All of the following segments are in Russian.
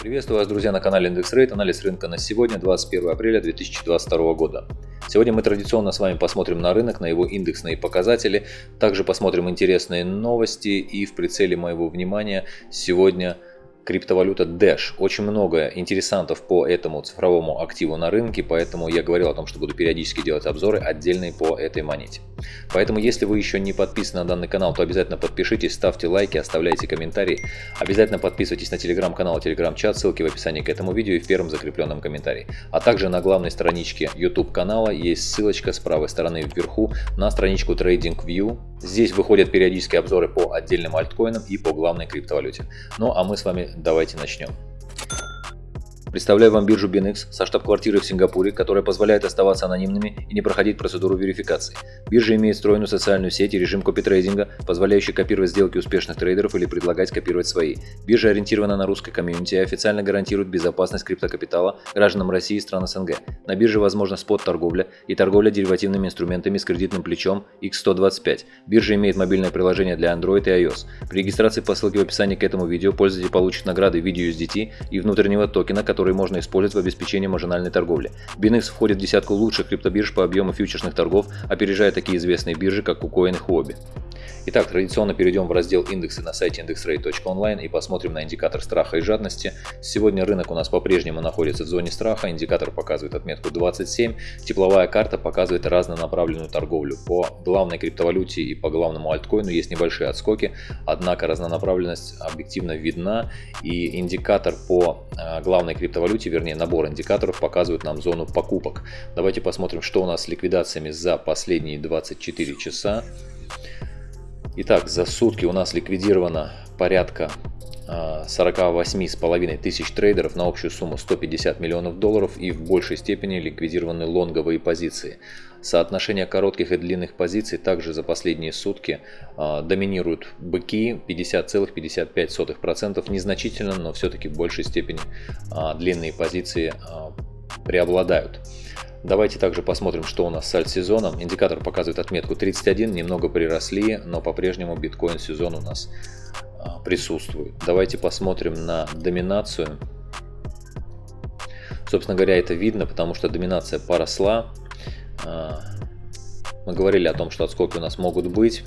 Приветствую вас, друзья, на канале Индекс Рейт. Анализ рынка на сегодня, 21 апреля 2022 года. Сегодня мы традиционно с вами посмотрим на рынок, на его индексные показатели. Также посмотрим интересные новости и в прицеле моего внимания сегодня – криптовалюта Dash. Очень много интересантов по этому цифровому активу на рынке, поэтому я говорил о том, что буду периодически делать обзоры отдельные по этой монете. Поэтому, если вы еще не подписаны на данный канал, то обязательно подпишитесь, ставьте лайки, оставляйте комментарии. Обязательно подписывайтесь на телеграм-канал и телеграм-чат, ссылки в описании к этому видео и в первом закрепленном комментарии. А также на главной страничке YouTube канала есть ссылочка с правой стороны вверху на страничку TradingView. Здесь выходят периодические обзоры по отдельным альткоинам и по главной криптовалюте. Ну а мы с вами давайте начнем. Представляю вам биржу BinX со штаб-квартирой в Сингапуре, которая позволяет оставаться анонимными и не проходить процедуру верификации. Биржа имеет встроенную социальную сеть и режим копитрейдинга, позволяющий копировать сделки успешных трейдеров или предлагать копировать свои. Биржа ориентирована на русское комьюнити и официально гарантирует безопасность криптокапитала гражданам России и стран СНГ. На бирже возможна спот-торговля и торговля деривативными инструментами с кредитным плечом X125. Биржа имеет мобильное приложение для Android и iOS. При регистрации по ссылке в описании к этому видео пользователь получит награды в виде USDT и внутреннего токена, который которые можно использовать в обеспечении маржинальной торговли. Binance входит в десятку лучших криптобирж по объему фьючерсных торгов, опережая такие известные биржи, как KuCoin и Huobi. Итак, традиционно перейдем в раздел индексы на сайте indexrate.online и посмотрим на индикатор страха и жадности. Сегодня рынок у нас по-прежнему находится в зоне страха, индикатор показывает отметку 27, тепловая карта показывает разнонаправленную торговлю. По главной криптовалюте и по главному альткоину есть небольшие отскоки, однако разнонаправленность объективно видна и индикатор по э, главной криптовалюте, вернее набор индикаторов показывает нам зону покупок. Давайте посмотрим, что у нас с ликвидациями за последние 24 часа. Итак, за сутки у нас ликвидировано порядка 48,5 тысяч трейдеров на общую сумму 150 миллионов долларов и в большей степени ликвидированы лонговые позиции. Соотношение коротких и длинных позиций также за последние сутки э, доминируют быки 50,55%, незначительно, но все-таки в большей степени э, длинные позиции преобладают. Давайте также посмотрим, что у нас с альт-сезоном. Индикатор показывает отметку 31, немного приросли, но по-прежнему биткоин-сезон у нас а, присутствует. Давайте посмотрим на доминацию. Собственно говоря, это видно, потому что доминация поросла. А, мы говорили о том, что отскоки у нас могут быть.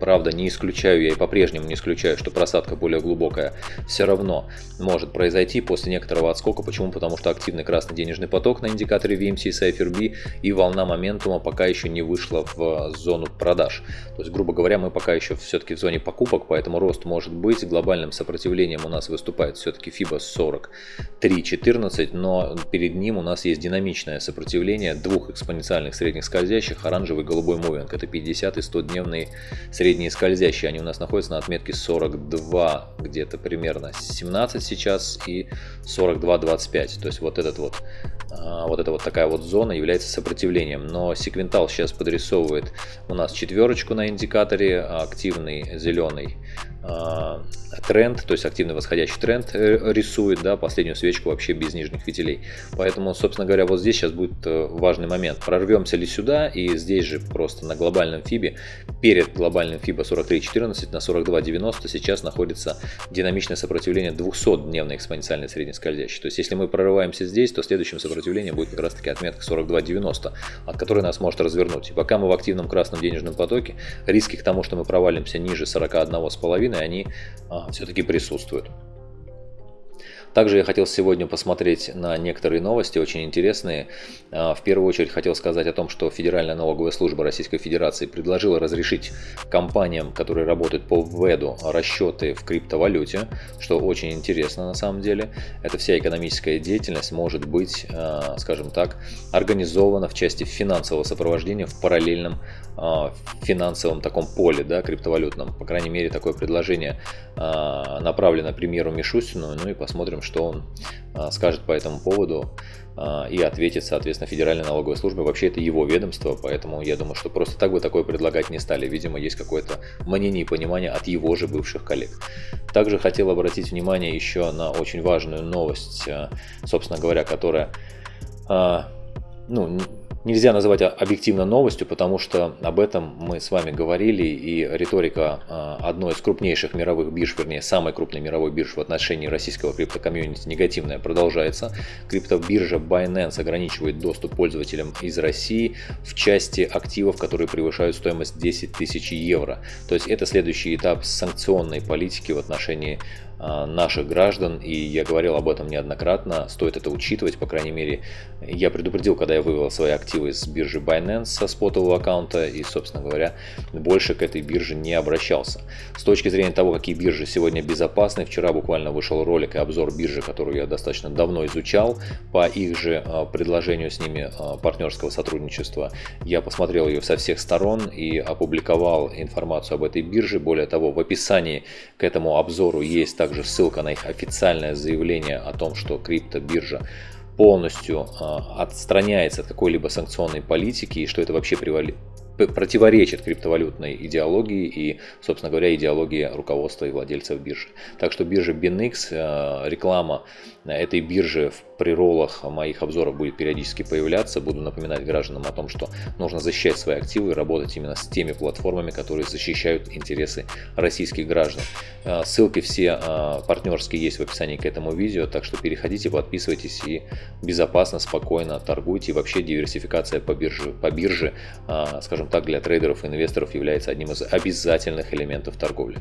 Правда, не исключаю, я и по-прежнему не исключаю, что просадка более глубокая все равно может произойти после некоторого отскока. Почему? Потому что активный красный денежный поток на индикаторе VMC Cypher B и волна моментума пока еще не вышла в зону продаж. То есть, грубо говоря, мы пока еще все-таки в зоне покупок, поэтому рост может быть. Глобальным сопротивлением у нас выступает все-таки FIBA 43.14, но перед ним у нас есть динамичное сопротивление двух экспоненциальных средних скользящих, оранжевый и голубой мувинг. Это 50 и 100 дневные средние скользящие, они у нас находятся на отметке 42, где-то примерно 17 сейчас и 42-25. То есть вот этот вот, а, вот эта вот такая вот зона является сопротивлением. Но секвентал сейчас подрисовывает у нас четверочку на индикаторе, активный зеленый а, тренд, то есть активный восходящий тренд э, рисует, да, последнюю свечку вообще без нижних фитилей. Поэтому, собственно говоря, вот здесь сейчас будет э, важный момент. Прорвемся ли сюда и здесь же просто на глобальном фибе, перед глобальным фиба 43.14 на 42.90 сейчас находится динамичное сопротивление 200-дневной экспоненциальной среднескользящей. То есть если мы прорываемся здесь, то следующим сопротивлением будет как раз таки отметка 42.90, от которой нас может развернуть. И пока мы в активном красном денежном потоке, риски к тому, что мы провалимся ниже 41,5, они а, все-таки присутствуют. Также я хотел сегодня посмотреть на некоторые новости, очень интересные. А, в первую очередь хотел сказать о том, что Федеральная налоговая служба Российской Федерации предложила разрешить компаниям, которые работают по введу, расчеты в криптовалюте, что очень интересно на самом деле. Эта вся экономическая деятельность может быть, а, скажем так, организована в части финансового сопровождения в параллельном а, финансовом таком поле, да, криптовалютном. По крайней мере, такое предложение направлено премьеру Мишустину, ну и посмотрим, что он а, скажет по этому поводу а, и ответит, соответственно, Федеральной налоговой службе. Вообще это его ведомство, поэтому я думаю, что просто так бы такое предлагать не стали. Видимо, есть какое-то мнение и понимание от его же бывших коллег. Также хотел обратить внимание еще на очень важную новость, а, собственно говоря, которая ну, нельзя называть объективно новостью, потому что об этом мы с вами говорили, и риторика а, одной из крупнейших мировых бирж, вернее, самой крупной мировой биржи в отношении российского криптокомьюнити негативная продолжается. Криптобиржа Binance ограничивает доступ пользователям из России в части активов, которые превышают стоимость 10 тысяч евро. То есть это следующий этап санкционной политики в отношении наших граждан, и я говорил об этом неоднократно, стоит это учитывать, по крайней мере, я предупредил, когда я вывел свои активы с биржи Binance со спотового аккаунта, и, собственно говоря, больше к этой бирже не обращался. С точки зрения того, какие биржи сегодня безопасны, вчера буквально вышел ролик и обзор биржи, которую я достаточно давно изучал, по их же а, предложению с ними а, партнерского сотрудничества. Я посмотрел ее со всех сторон и опубликовал информацию об этой бирже. Более того, в описании к этому обзору есть также ссылка на их официальное заявление о том, что криптобиржа полностью а, отстраняется от какой-либо санкционной политики и что это вообще противоречит криптовалютной идеологии и, собственно говоря, идеологии руководства и владельцев биржи. Так что биржа BinX, а, реклама этой биржи в при роллах моих обзоров будет периодически появляться. Буду напоминать гражданам о том, что нужно защищать свои активы и работать именно с теми платформами, которые защищают интересы российских граждан. А, ссылки все а, партнерские есть в описании к этому видео, так что переходите, подписывайтесь и безопасно, спокойно торгуйте. И вообще диверсификация по бирже, по бирже а, скажем так, для трейдеров и инвесторов является одним из обязательных элементов торговли.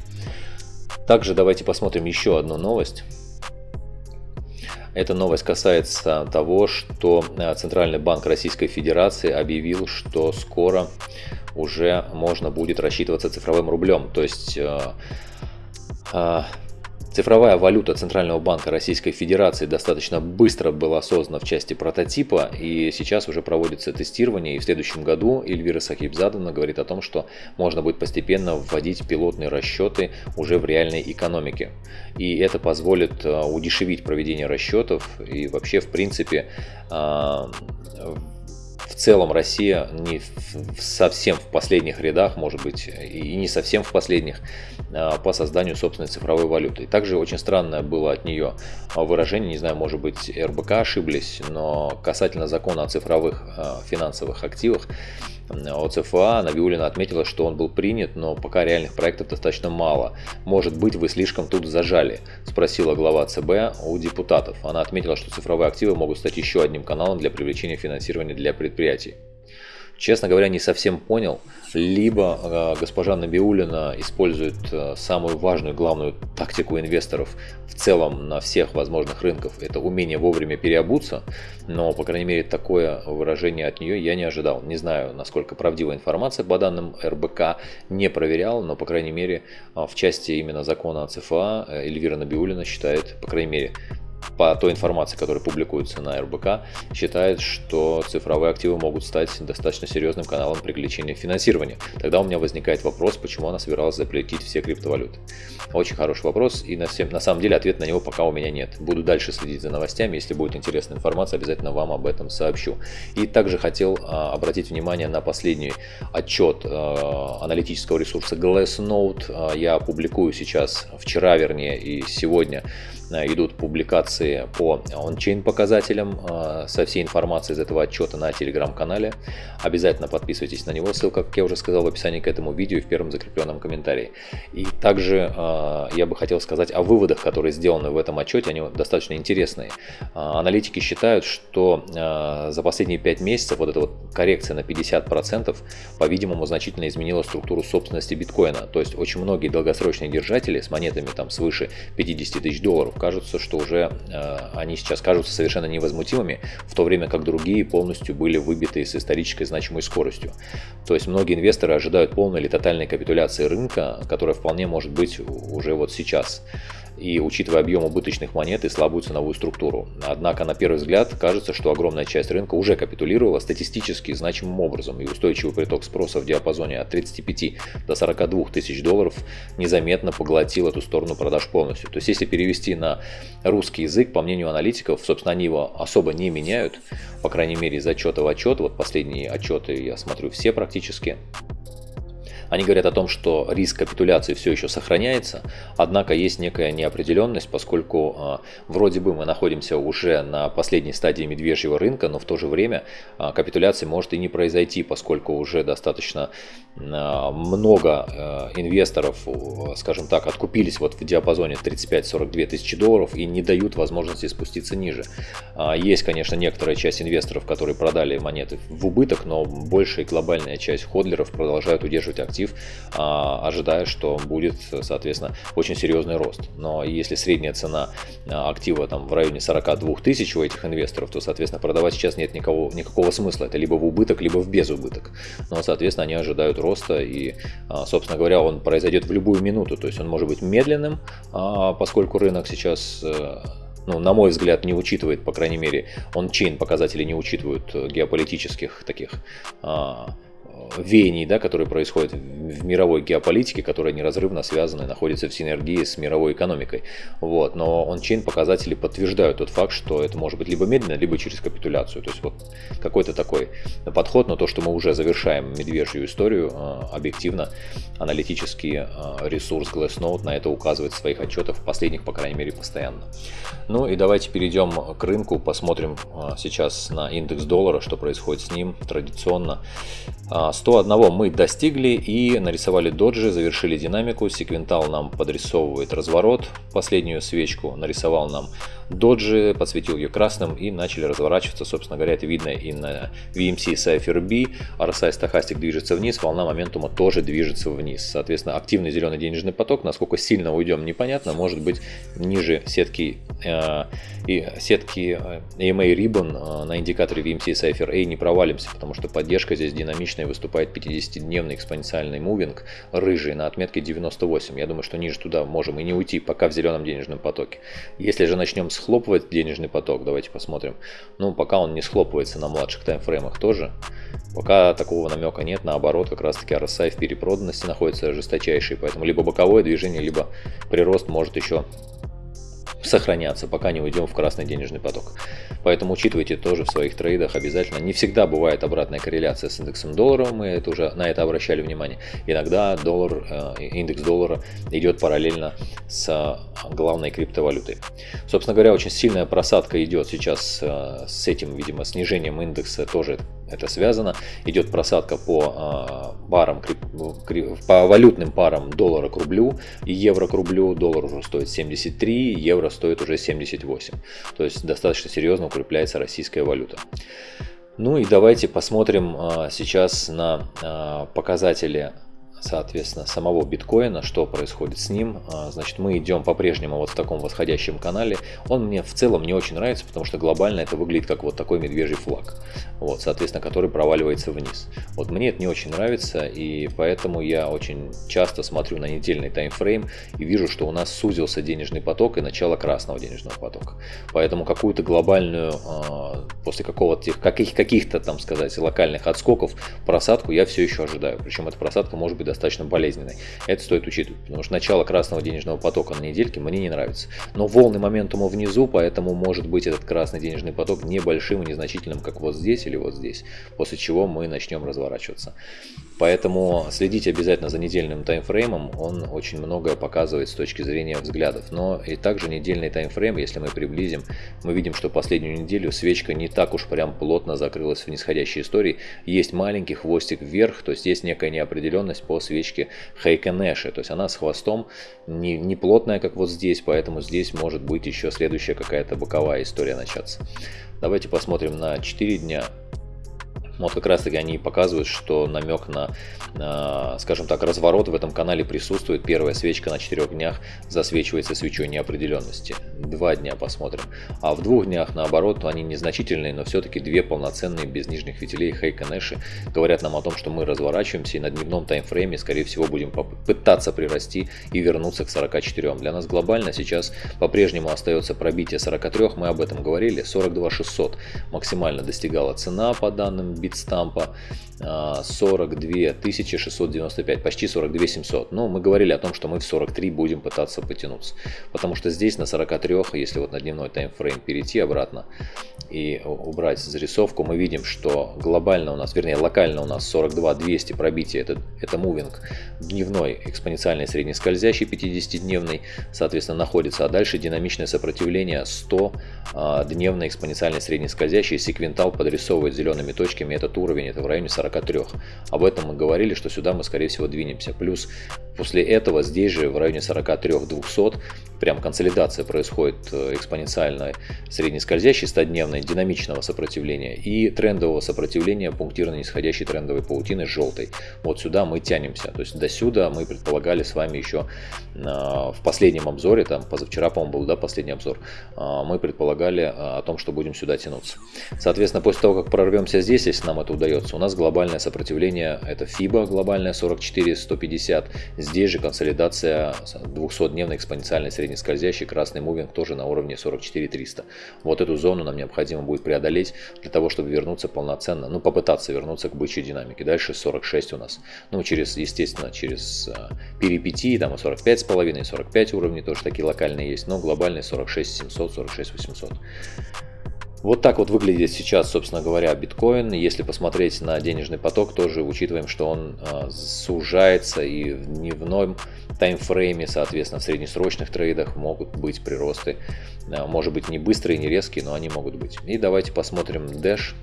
Также давайте посмотрим еще одну новость. Эта новость касается того, что э, Центральный банк Российской Федерации объявил, что скоро уже можно будет рассчитываться цифровым рублем. То есть э, э, Цифровая валюта Центрального банка Российской Федерации достаточно быстро была создана в части прототипа, и сейчас уже проводится тестирование, и в следующем году Эльвира Сахибзадана говорит о том, что можно будет постепенно вводить пилотные расчеты уже в реальной экономике. И это позволит э, удешевить проведение расчетов, и вообще, в принципе, э, в целом Россия не совсем в последних рядах, может быть, и не совсем в последних а, по созданию собственной цифровой валюты. И также очень странное было от нее выражение, не знаю, может быть, РБК ошиблись, но касательно закона о цифровых а, финансовых активах, от ЦФА Набиулина отметила, что он был принят, но пока реальных проектов достаточно мало. Может быть, вы слишком тут зажали? Спросила глава ЦБ у депутатов. Она отметила, что цифровые активы могут стать еще одним каналом для привлечения финансирования для. Честно говоря, не совсем понял. Либо э, госпожа Набиулина использует э, самую важную, главную тактику инвесторов в целом на всех возможных рынках. Это умение вовремя переобуться. Но, по крайней мере, такое выражение от нее я не ожидал. Не знаю, насколько правдива информация по данным РБК. Не проверял, но, по крайней мере, э, в части именно закона о ЦФА Эльвира Набиулина считает, по крайней мере, по той информации, которая публикуется на РБК, считает, что цифровые активы могут стать достаточно серьезным каналом привлечения финансирования. Тогда у меня возникает вопрос, почему она собиралась запретить все криптовалюты. Очень хороший вопрос, и на, всем, на самом деле ответ на него пока у меня нет. Буду дальше следить за новостями, если будет интересная информация, обязательно вам об этом сообщу. И также хотел а, обратить внимание на последний отчет а, аналитического ресурса Glassnode. А, я публикую сейчас, вчера вернее, и сегодня идут публикации по ончейн показателям э, со всей информацией из этого отчета на телеграм-канале. Обязательно подписывайтесь на него, ссылка, как я уже сказал, в описании к этому видео и в первом закрепленном комментарии. И также э, я бы хотел сказать о выводах, которые сделаны в этом отчете, они достаточно интересные. Аналитики считают, что за последние 5 месяцев вот эта вот коррекция на 50% по-видимому значительно изменила структуру собственности биткоина. То есть очень многие долгосрочные держатели с монетами там свыше 50 тысяч долларов кажется, что уже э, они сейчас кажутся совершенно невозмутимыми, в то время как другие полностью были выбиты с исторической значимой скоростью. То есть многие инвесторы ожидают полной или тотальной капитуляции рынка, которая вполне может быть уже вот сейчас и учитывая объем убыточных монет и слабую ценовую структуру. Однако на первый взгляд кажется, что огромная часть рынка уже капитулировала статистически значимым образом, и устойчивый приток спроса в диапазоне от 35 до 42 тысяч долларов незаметно поглотил эту сторону продаж полностью. То есть если перевести на русский язык, по мнению аналитиков, собственно они его особо не меняют, по крайней мере из отчета в отчет, вот последние отчеты я смотрю все практически, Они говорят о том, что риск капитуляции все еще сохраняется, однако есть некая неопределенность, поскольку э, вроде бы мы находимся уже на последней стадии медвежьего рынка, но в то же время э, капитуляция может и не произойти, поскольку уже достаточно э, много инвесторов, скажем так, откупились вот в диапазоне 35-42 тысячи долларов и не дают возможности спуститься ниже. Есть, конечно, некоторая часть инвесторов, которые продали монеты в убыток, но большая глобальная часть ходлеров продолжают удерживать актив, а, ожидая, что будет, соответственно, очень серьезный рост. Но если средняя цена а, актива там в районе 42 тысяч у этих инвесторов, то, соответственно, продавать сейчас нет никакого, никакого смысла. Это либо в убыток, либо в безубыток. Но, соответственно, они ожидают роста и, а, собственно говоря, он произойдет в любую минуту. То есть он может быть медленным, поскольку рынок сейчас э, ну, на мой взгляд, не учитывает, по крайней мере, он чейн показатели не учитывают э, геополитических таких веяний, да, которые происходят в мировой геополитике, которые неразрывно связаны, находятся в синергии с мировой экономикой. Вот. Но ончейн показатели подтверждают тот факт, что это может быть либо медленно, либо через капитуляцию. То есть вот какой-то такой подход на то, что мы уже завершаем медвежью историю, а, объективно аналитический а, ресурс Glassnode на это указывает в своих отчетах, последних, по крайней мере, постоянно. Ну и давайте перейдем к рынку, посмотрим сейчас на индекс доллара, что происходит с ним традиционно. 101 мы достигли и нарисовали доджи, завершили динамику. Секвентал нам подрисовывает разворот. Последнюю свечку нарисовал нам доджи, подсветил ее красным и начали разворачиваться. Собственно говоря, это видно и на VMC Cypher B. RSI стахастик движется вниз, волна моментума тоже движется вниз. Соответственно, активный зеленый денежный поток, насколько сильно уйдем, непонятно. Может быть ниже сетки, э, и сетки э, EMA Ribbon э, на индикаторе VMC Cypher A не провалимся, потому что поддержка здесь динамичная выступает 50-дневный экспоненциальный мувинг рыжий на отметке 98. Я думаю, что ниже туда можем и не уйти, пока в зеленом денежном потоке. Если же начнем схлопывать денежный поток, давайте посмотрим. Ну, пока он не схлопывается на младших таймфреймах тоже. Пока такого намека нет, наоборот, как раз таки RSI в перепроданности находится жесточайший, поэтому либо боковое движение, либо прирост может еще сохраняться, пока не уйдем в красный денежный поток. Поэтому учитывайте тоже в своих трейдах обязательно. Не всегда бывает обратная корреляция с индексом доллара, мы это уже на это обращали внимание. Иногда доллар, э, индекс доллара идет параллельно с главной криптовалютой. Собственно говоря, очень сильная просадка идет сейчас э, с этим, видимо, снижением индекса тоже это связано. Идет просадка по парам, по валютным парам доллара к рублю и евро к рублю. Доллар уже стоит 73, евро стоит уже 78. То есть достаточно серьезно укрепляется российская валюта. Ну и давайте посмотрим э, сейчас на э, показатели соответственно, самого биткоина, что происходит с ним. А, значит, мы идем по-прежнему вот в таком восходящем канале. Он мне в целом не очень нравится, потому что глобально это выглядит как вот такой медвежий флаг, вот, соответственно, который проваливается вниз. Вот мне это не очень нравится, и поэтому я очень часто смотрю на недельный таймфрейм и вижу, что у нас сузился денежный поток и начало красного денежного потока. Поэтому какую-то глобальную, а, после какого-то каких-то, там сказать, локальных отскоков просадку я все еще ожидаю. Причем эта просадка может быть достаточно болезненной. Это стоит учитывать, потому что начало красного денежного потока на недельке мне не нравится. Но волны моментума внизу, поэтому может быть этот красный денежный поток небольшим и незначительным, как вот здесь или вот здесь, после чего мы начнем разворачиваться. Поэтому следите обязательно за недельным таймфреймом, он очень многое показывает с точки зрения взглядов. Но и также недельный таймфрейм, если мы приблизим, мы видим, что последнюю неделю свечка не так уж прям плотно закрылась в нисходящей истории. Есть маленький хвостик вверх, то есть есть некая неопределенность по свечке Хейкенэши. То есть она с хвостом не, не плотная, как вот здесь, поэтому здесь может быть еще следующая какая-то боковая история начаться. Давайте посмотрим на 4 дня. Вот как раз таки они показывают, что намек на, на, скажем так, разворот в этом канале присутствует. Первая свечка на 4 днях засвечивается свечой неопределенности. Два дня посмотрим. А в двух днях, наоборот, они незначительные, но все-таки две полноценные без нижних фитилей Хейка говорят нам о том, что мы разворачиваемся и на дневном таймфрейме, скорее всего, будем пытаться прирасти и вернуться к 44. Для нас глобально сейчас по-прежнему остается пробитие 43, мы об этом говорили, 42 600 максимально достигала цена по данным битстампа 42 695, почти 42 700. Но мы говорили о том, что мы в 43 будем пытаться потянуться. Потому что здесь на 43, если вот на дневной таймфрейм перейти обратно и убрать зарисовку, мы видим, что глобально у нас, вернее локально у нас 42 200 пробития, это, это мувинг дневной экспоненциальный среднескользящий 50-дневный, соответственно, находится, а дальше динамичное сопротивление 100 а, дневный экспоненциальный среднескользящий, секвентал подрисовывает зелеными точками этот уровень, это в районе 40 43. Об этом мы говорили, что сюда мы скорее всего двинемся. Плюс после этого здесь же в районе 43-200 прям консолидация происходит э, экспоненциальной среднескользящей 100-дневной динамичного сопротивления и трендового сопротивления пунктирно нисходящей трендовой паутины желтой. Вот сюда мы тянемся. То есть до сюда мы предполагали с вами еще а, в последнем обзоре, там позавчера, по-моему, был да, последний обзор, а, мы предполагали а, о том, что будем сюда тянуться. Соответственно, после того, как прорвемся здесь, если нам это удается, у нас глобальное сопротивление, это FIBA глобальная 44-150, здесь же консолидация 200-дневной экспоненциальной средней среднескользящий красный мувинг тоже на уровне 44 300. Вот эту зону нам необходимо будет преодолеть для того, чтобы вернуться полноценно, ну попытаться вернуться к бычьей динамике. Дальше 46 у нас. Ну через, естественно, через э, перипетии, там и 45 с половиной, 45 уровней тоже такие локальные есть, но глобальный 46 700, 46 800. Вот так вот выглядит сейчас, собственно говоря, биткоин. Если посмотреть на денежный поток, тоже учитываем, что он э, сужается и в дневном таймфрейме, соответственно, в среднесрочных трейдах могут быть приросты. Э, может быть не быстрые, не резкие, но они могут быть. И давайте посмотрим Dash.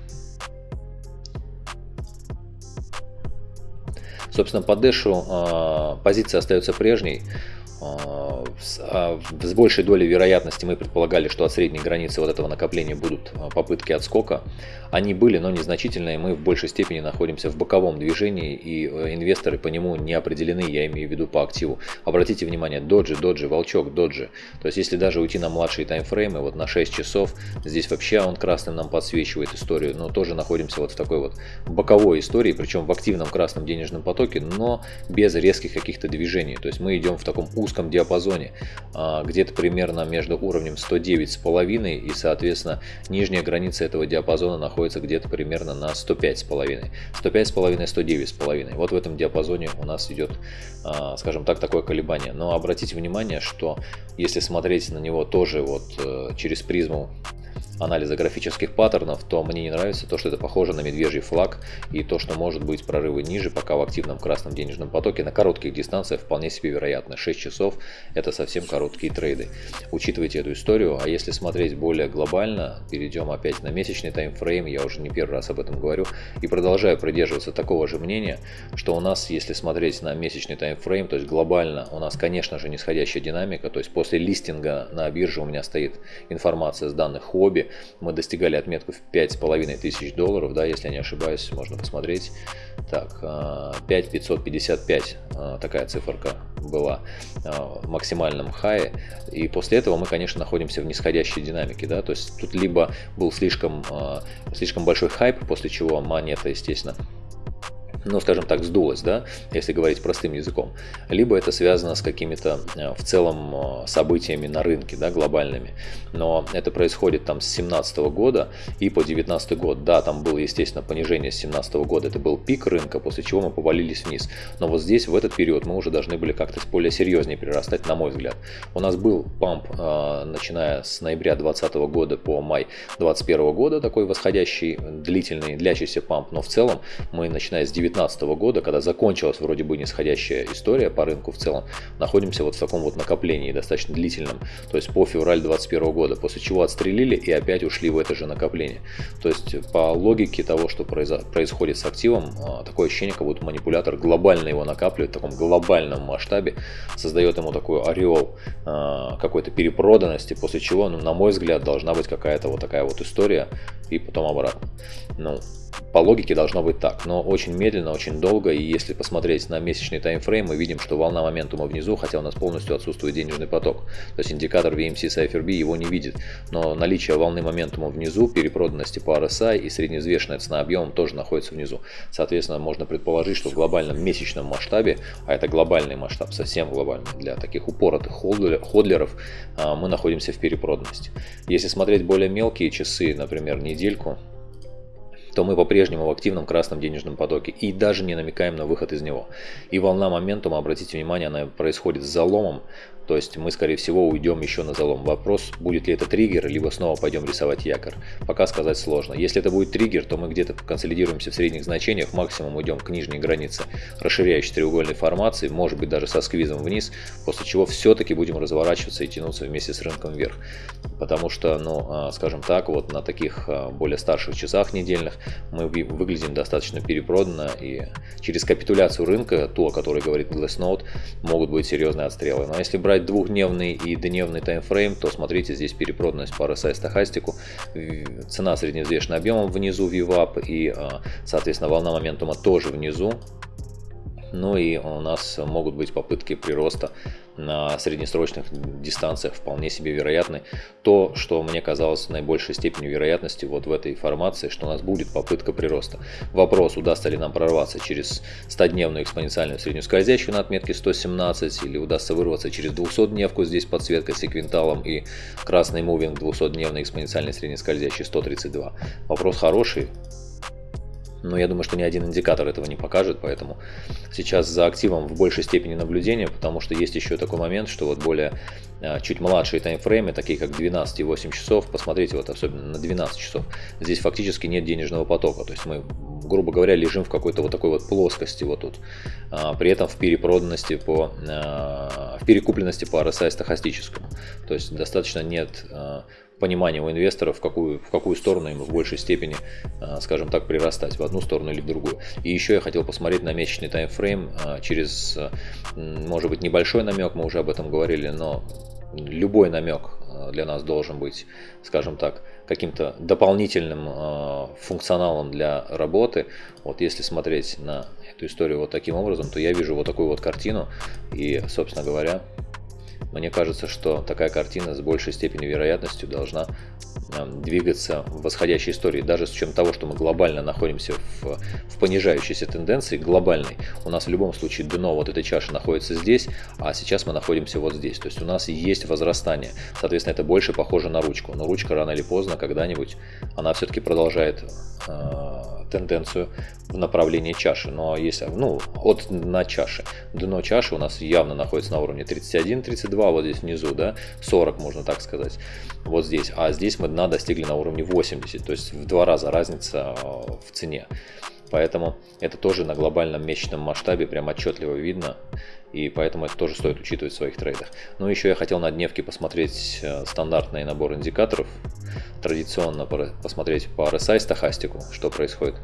Собственно, по Дэшу э, позиция остается прежней. А, с большей долей вероятности мы предполагали, что от средней границы вот этого накопления будут а, попытки отскока. Они были, но незначительные. Мы в большей степени находимся в боковом движении, и э, инвесторы по нему не определены, я имею в виду по активу. Обратите внимание, доджи, доджи, волчок, доджи. То есть, если даже уйти на младшие таймфреймы, вот на 6 часов, здесь вообще он красным нам подсвечивает историю, но тоже находимся вот в такой вот боковой истории, причем в активном красном денежном потоке, но без резких каких-то движений. То есть, мы идем в таком узком диапазоне, а, где-то примерно между уровнем 109,5 и, соответственно, нижняя граница этого диапазона находится где-то примерно на 105,5. 105,5, 109,5. Вот в этом диапазоне у нас идет, а, скажем так, такое колебание. Но обратите внимание, что если смотреть на него тоже вот э, через призму анализа графических паттернов, то мне не нравится то, что это похоже на медвежий флаг и то, что может быть прорывы ниже, пока в активном красном денежном потоке на коротких дистанциях вполне себе вероятно. 6 часов это совсем короткие трейды. Учитывайте эту историю, а если смотреть более глобально, перейдем опять на месячный таймфрейм, я уже не первый раз об этом говорю, и продолжаю придерживаться такого же мнения, что у нас, если смотреть на месячный таймфрейм, то есть глобально у нас, конечно же, нисходящая динамика, то есть после листинга на бирже у меня стоит информация с данных хобби, мы достигали отметку в 5,5 тысяч долларов, да, если я не ошибаюсь, можно посмотреть. Так, 5555 а, а, такая циферка была а, в максимальном хае. И после этого мы, конечно, находимся в нисходящей динамике, да, то есть тут либо был слишком, слишком большой хайп, после чего монета, естественно, ну, скажем так, сдулось, да, если говорить простым языком, либо это связано с какими-то э, в целом э, событиями на рынке, да, глобальными. Но это происходит там с 17 года и по 19 год. Да, там было, естественно, понижение с 17 года, это был пик рынка, после чего мы повалились вниз. Но вот здесь, в этот период, мы уже должны были как-то более серьезнее перерастать, на мой взгляд. У нас был памп, э, начиная с ноября 2020 года по май 2021 года, такой восходящий, длительный, длящийся памп, но в целом мы, начиная с 19 2019 года, когда закончилась вроде бы нисходящая история по рынку в целом, находимся вот в таком вот накоплении достаточно длительном, то есть по февраль 2021 года, после чего отстрелили и опять ушли в это же накопление. То есть по логике того, что происходит с активом, а, такое ощущение, как будто манипулятор глобально его накапливает в таком глобальном масштабе, создает ему такой ореол а, какой-то перепроданности, после чего, ну, на мой взгляд, должна быть какая-то вот такая вот история и потом обратно. Ну, по логике должно быть так, но очень медленно, очень долго, и если посмотреть на месячный таймфрейм, мы видим, что волна моментума внизу, хотя у нас полностью отсутствует денежный поток. То есть индикатор VMC CypherB его не видит, но наличие волны моментума внизу, перепроданности по RSI и среднеизвешенная цена объемом тоже находится внизу. Соответственно, можно предположить, что в глобальном месячном масштабе, а это глобальный масштаб, совсем глобальный, для таких упоротых ходлеров, а, мы находимся в перепроданности. Если смотреть более мелкие часы, например, недельку, то мы по-прежнему в активном красном денежном потоке и даже не намекаем на выход из него. И волна моментума, обратите внимание, она происходит с заломом, то есть мы, скорее всего, уйдем еще на залом. Вопрос, будет ли это триггер, либо снова пойдем рисовать якорь. Пока сказать сложно. Если это будет триггер, то мы где-то консолидируемся в средних значениях, максимум уйдем к нижней границе расширяющей треугольной формации, может быть даже со сквизом вниз, после чего все-таки будем разворачиваться и тянуться вместе с рынком вверх. Потому что, ну, а, скажем так, вот на таких а, более старших часах недельных мы выглядим достаточно перепроданно, и через капитуляцию рынка, ту, о которой говорит Glassnode, могут быть серьезные отстрелы. Но если брать брать двухдневный и дневный таймфрейм, то смотрите, здесь перепроданность по RSI стахастику, цена средневзвешенным объемом внизу VWAP и, а, соответственно, волна моментума тоже внизу. Ну и у нас могут быть попытки прироста на среднесрочных дистанциях вполне себе вероятны. То, что мне казалось наибольшей степенью вероятности вот в этой формации, что у нас будет попытка прироста. Вопрос, удастся ли нам прорваться через 100-дневную экспоненциальную среднюю скользящую на отметке 117, или удастся вырваться через 200-дневку, здесь подсветка секвенталом и красный мувинг 200-дневной экспоненциальной среднескользящей 132. Вопрос хороший, но я думаю, что ни один индикатор этого не покажет, поэтому сейчас за активом в большей степени наблюдения, потому что есть еще такой момент, что вот более а, чуть младшие таймфреймы, такие как 12 и 8 часов, посмотрите вот особенно на 12 часов, здесь фактически нет денежного потока, то есть мы, грубо говоря, лежим в какой-то вот такой вот плоскости вот тут, а, при этом в перепроданности по, а, в перекупленности по RSI стахастическому, то есть достаточно нет понимание у инвесторов, в какую, в какую сторону им в большей степени, а, скажем так, прирастать, в одну сторону или в другую. И еще я хотел посмотреть на месячный таймфрейм а, через, может быть, небольшой намек, мы уже об этом говорили, но любой намек а, для нас должен быть, скажем так, каким-то дополнительным функционалом для работы. Вот если смотреть на эту историю вот таким образом, то я вижу вот такую вот картину и, собственно говоря, мне кажется, что такая картина с большей степенью вероятностью должна двигаться в восходящей истории, даже с учетом того, что мы глобально находимся в, в понижающейся тенденции, глобальной. У нас в любом случае дно вот этой чаши находится здесь, а сейчас мы находимся вот здесь. То есть у нас есть возрастание. Соответственно, это больше похоже на ручку. Но ручка рано или поздно, когда-нибудь, она все-таки продолжает э, тенденцию в направлении чаши. Но если, ну, от на чаше. Дно чаши у нас явно находится на уровне 31-32, вот здесь внизу, да, 40 можно так сказать, вот здесь. А здесь мы дна достигли на уровне 80, то есть в два раза разница э, в цене. Поэтому это тоже на глобальном месячном масштабе прям отчетливо видно. И поэтому это тоже стоит учитывать в своих трейдах. Ну, еще я хотел на дневке посмотреть э, стандартный набор индикаторов. Традиционно посмотреть по RSI стахастику, что происходит.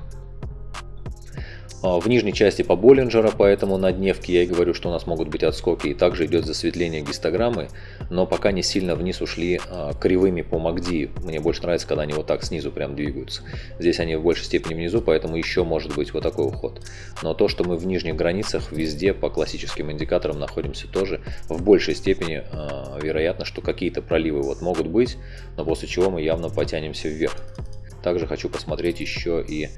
А, в нижней части по Боллинджера, поэтому на дневке я и говорю, что у нас могут быть отскоки. И также идет засветление гистограммы, но пока не сильно вниз ушли а, кривыми по МАКДИ. Мне больше нравится, когда они вот так снизу прям двигаются. Здесь они в большей степени внизу, поэтому еще может быть вот такой уход. Но то, что мы в нижних границах везде по классическим индикаторам находимся тоже, в большей степени э, вероятно, что какие-то проливы вот могут быть, но после чего мы явно потянемся вверх. Также хочу посмотреть еще и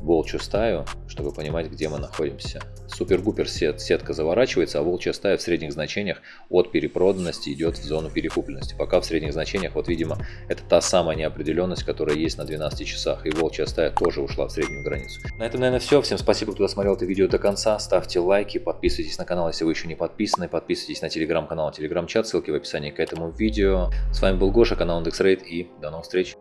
волчью стаю, чтобы понимать, где мы находимся. Супер-гупер сет, сетка заворачивается, а волчья стая в средних значениях от перепроданности идет в зону перекупленности. Пока в средних значениях, вот видимо, это та самая неопределенность, которая есть на 12 часах. И волчья стая тоже ушла в среднюю границу. На этом, наверное, все. Всем спасибо, кто досмотрел это видео до конца. Ставьте лайки, подписывайтесь на канал, если вы еще не подписаны. Подписывайтесь на телеграм-канал, телеграм-чат, ссылки в описании к этому видео. С вами был Гоша, канал IndexRate и до новых встреч.